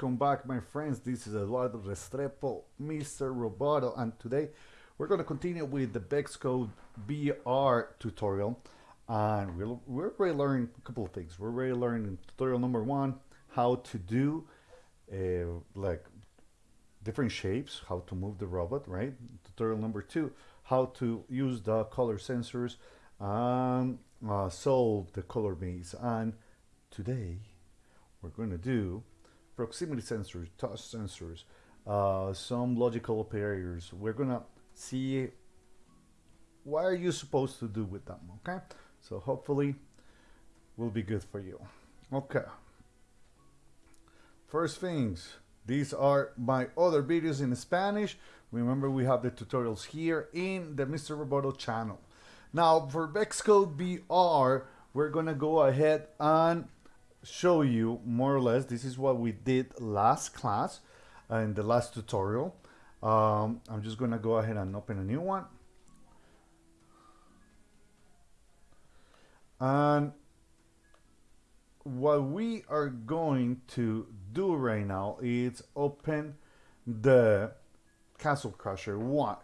welcome back my friends. This is Eduardo Restrepo, Mr. Roboto, and today we're going to continue with the VEX-Code VR tutorial. And we're, we're already learning a couple of things. We're already learning tutorial number one, how to do uh, like different shapes, how to move the robot, right? Tutorial number two, how to use the color sensors and uh, solve the color maze. And today we're going to do proximity sensors, touch sensors, uh, some logical operators. We're to see what are you supposed to do with them, okay? So hopefully will be good for you. Okay. First things, these are my other videos in Spanish. Remember we have the tutorials here in the Mr. Roboto channel. Now for VEX-Code VR, we're gonna go ahead and show you more or less this is what we did last class uh, in the last tutorial. Um, I'm just gonna go ahead and open a new one. And what we are going to do right now is open the Castle Crusher 1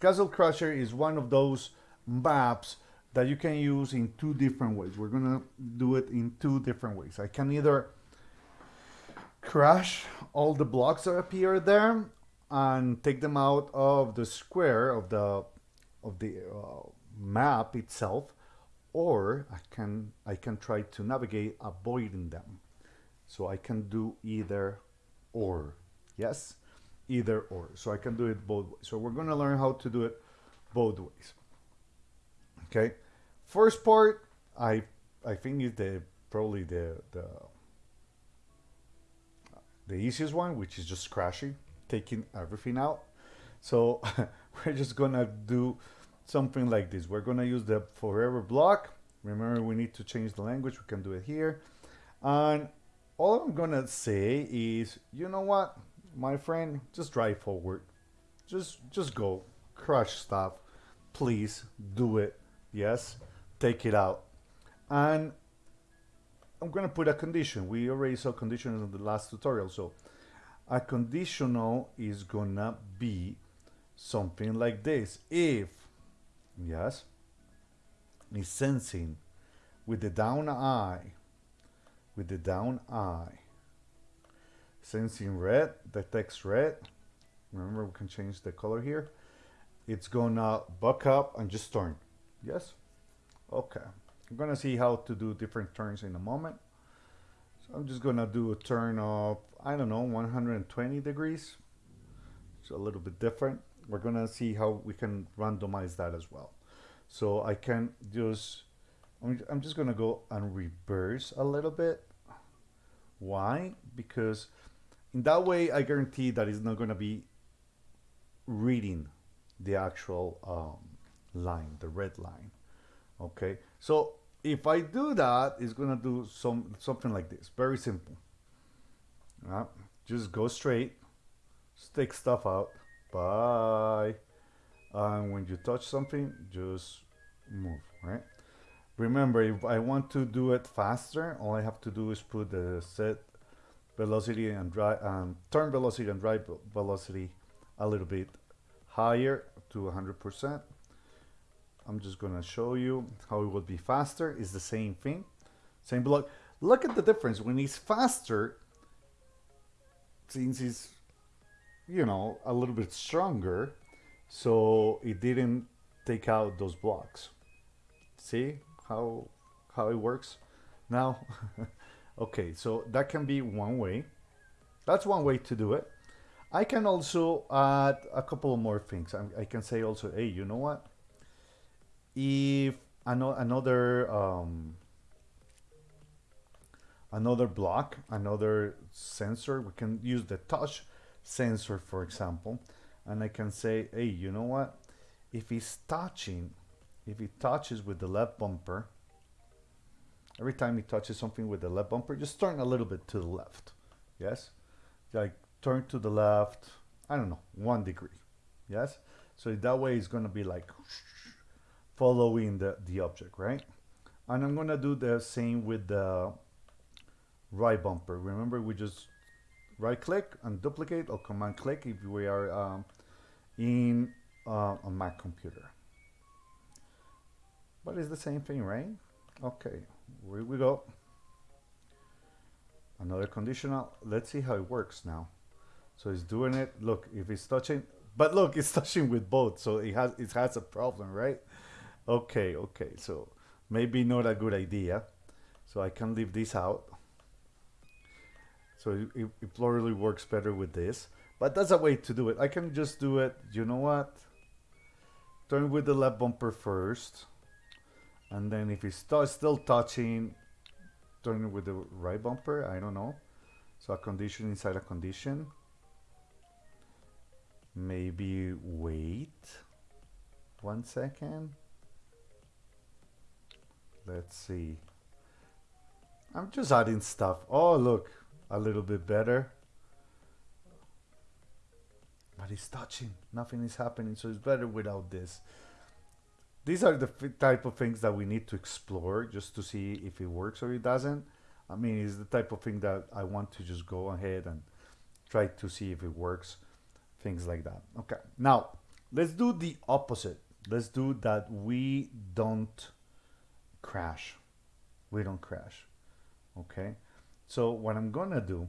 Castle Crusher is one of those maps that you can use in two different ways. We're gonna do it in two different ways. I can either crash all the blocks that appear there and take them out of the square of the of the uh, map itself or I can I can try to navigate avoiding them. So I can do either or. Yes? Either or. So I can do it both ways. So we're gonna learn how to do it both ways okay. First part I I think is the probably the the the easiest one which is just crashing taking everything out. So we're just gonna do something like this. We're gonna use the forever block. Remember we need to change the language. We can do it here. And all I'm gonna say is you know what my friend just drive forward. Just just go. Crush stuff. Please do it yes take it out. And I'm gonna put a condition. We already saw conditions in the last tutorial so a conditional is gonna be something like this. If yes is sensing with the down eye with the down eye. Sensing red detects red. Remember we can change the color here. It's gonna buck up and just turn yes Okay, I'm gonna see how to do different turns in a moment. So I'm just gonna do a turn of, I don't know, 120 degrees. It's a little bit different. We're gonna see how we can randomize that as well. So I can just, I'm just gonna go and reverse a little bit. Why? Because in that way, I guarantee that it's not gonna be reading the actual um, line, the red line okay? So if I do that it's gonna do some something like this very simple. Uh, just go straight stick stuff out bye. And when you touch something just move right? Remember if I want to do it faster all I have to do is put the set velocity and drive and turn velocity and drive velocity a little bit higher to 100% I'm just gonna show you how it would be faster. It's the same thing, same block. Look at the difference. When he's faster, since he's, you know, a little bit stronger, so it didn't take out those blocks. See how how it works now? okay, so that can be one way. That's one way to do it. I can also add a couple more things. I, I can say also, hey, you know what? If another um, another block, another sensor, we can use the touch sensor, for example, and I can say, hey, you know what? If he's touching, if he touches with the left bumper, every time he touches something with the left bumper, just turn a little bit to the left. Yes? Like turn to the left, I don't know, one degree. Yes? So that way it's going to be like following the, the object, right? And I'm gonna do the same with the right bumper. Remember we just right click and duplicate or command click if we are um, in uh, a Mac computer. But it's the same thing, right? Okay, here we go. Another conditional. Let's see how it works now. So it's doing it. Look, if it's touching, but look, it's touching with both, so it has it has a problem, right? Okay, okay. So maybe not a good idea. So I can leave this out. So it, it probably works better with this. But that's a way to do it. I can just do it, you know what? Turn with the left bumper first. And then if it's still touching, turn with the right bumper. I don't know. So a condition inside a condition. Maybe wait one second. Let's see. I'm just adding stuff. Oh, look, a little bit better. But it's touching. Nothing is happening, so it's better without this. These are the type of things that we need to explore just to see if it works or it doesn't. I mean, it's the type of thing that I want to just go ahead and try to see if it works. Things like that. Okay, now let's do the opposite. Let's do that we don't crash. We don't crash. Okay, so what I'm gonna do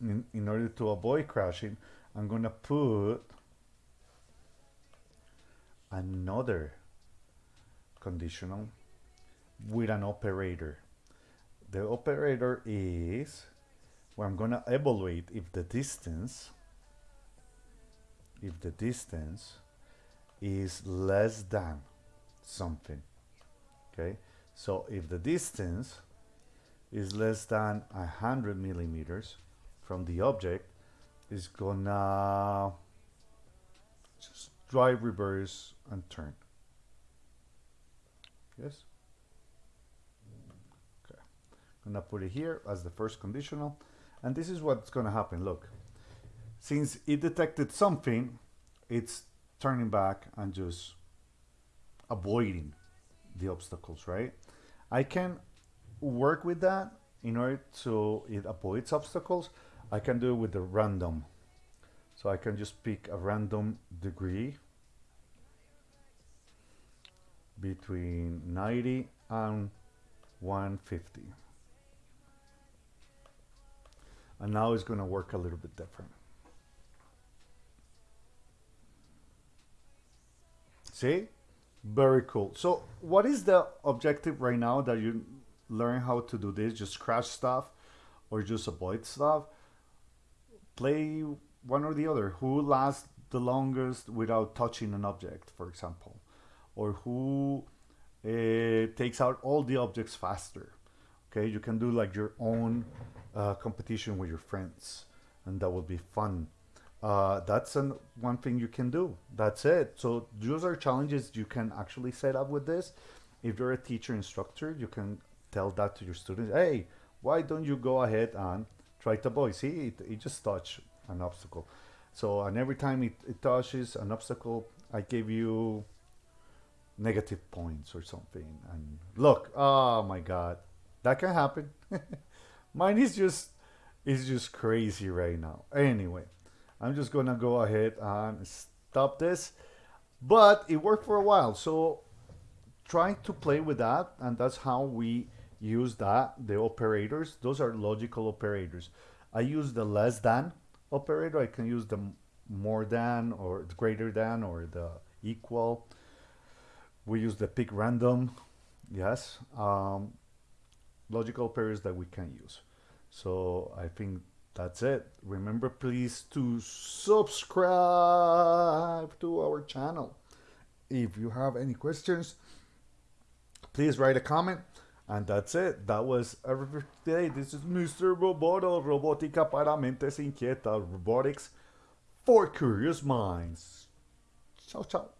in, in order to avoid crashing, I'm gonna put another conditional with an operator. The operator is where I'm gonna evaluate if the distance if the distance is less than something okay? So if the distance is less than a hundred millimeters from the object is gonna just drive reverse and turn. Yes? Okay. I'm gonna put it here as the first conditional and this is what's gonna happen look. Since it detected something, it's turning back and just avoiding the obstacles, right? I can work with that in order to it avoids obstacles. I can do it with the random. So I can just pick a random degree between 90 and 150. And now it's going to work a little bit different. See? Very cool. So what is the objective right now that you learn how to do this? Just crash stuff or just avoid stuff? Play one or the other. Who lasts the longest without touching an object, for example? Or who uh, takes out all the objects faster? Okay, you can do like your own uh, competition with your friends and that will be fun uh, that's an, one thing you can do. That's it. So those are challenges you can actually set up with this. If you're a teacher instructor, you can tell that to your students. Hey, why don't you go ahead and try to avoid? See, it, it just touched an obstacle. So, and every time it, it touches an obstacle, I give you negative points or something. And look, oh my God, that can happen. Mine is just, is just crazy right now. Anyway. I'm just gonna go ahead and stop this. But it worked for a while, so try to play with that, and that's how we use that, the operators. Those are logical operators. I use the less than operator. I can use the more than or greater than or the equal. We use the pick random, yes. Um, logical operators that we can use. So I think that's it. Remember, please, to subscribe to our channel. If you have any questions, please write a comment. And that's it. That was everything. This is Mr. Roboto, Robótica para Mentes Inquietas, Robotics for Curious Minds. Ciao, ciao.